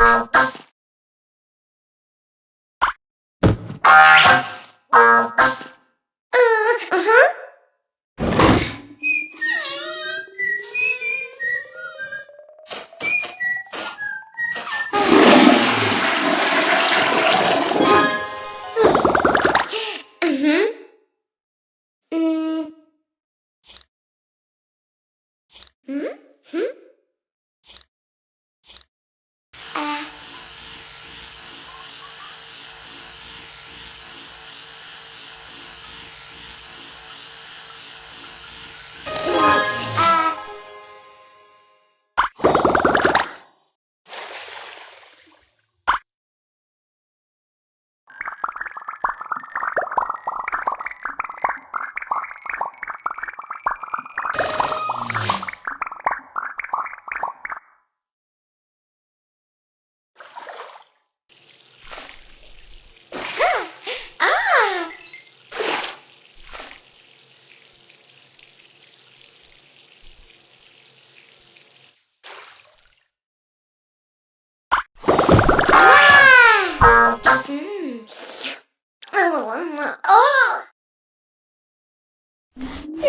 Música Mm-hmm.